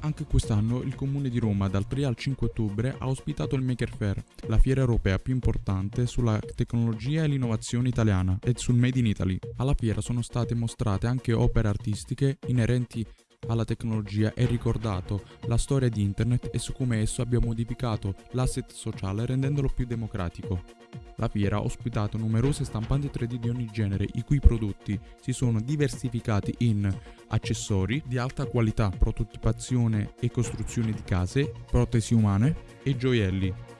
Anche quest'anno il Comune di Roma dal 3 al 5 ottobre ha ospitato il Maker Fair, la fiera europea più importante sulla tecnologia e l'innovazione italiana e sul Made in Italy. Alla fiera sono state mostrate anche opere artistiche inerenti alla tecnologia e ricordato la storia di internet e su come esso abbia modificato l'asset sociale rendendolo più democratico. La fiera ha ospitato numerose stampanti 3D di ogni genere, i cui prodotti si sono diversificati in accessori di alta qualità, prototipazione e costruzione di case, protesi umane e gioielli.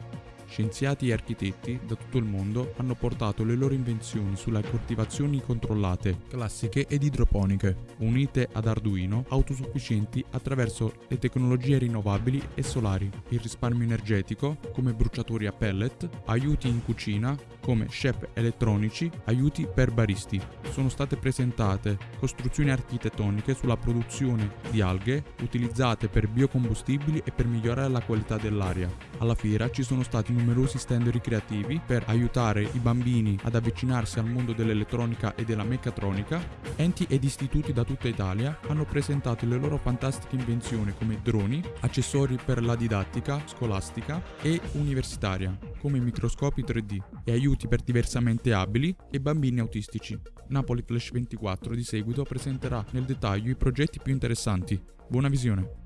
Scienziati e architetti da tutto il mondo hanno portato le loro invenzioni sulle coltivazioni controllate, classiche ed idroponiche, unite ad Arduino, autosufficienti attraverso le tecnologie rinnovabili e solari, il risparmio energetico come bruciatori a pellet, aiuti in cucina come chef elettronici, aiuti per baristi. Sono state presentate costruzioni architettoniche sulla produzione di alghe utilizzate per biocombustibili e per migliorare la qualità dell'aria. Alla fiera ci sono stati numerosi stand ricreativi per aiutare i bambini ad avvicinarsi al mondo dell'elettronica e della meccatronica. Enti ed istituti da tutta Italia hanno presentato le loro fantastiche invenzioni come droni, accessori per la didattica scolastica e universitaria, come microscopi 3D e aiuti per diversamente abili e bambini autistici. Napoli Flash 24 di seguito presenterà nel dettaglio i progetti più interessanti. Buona visione!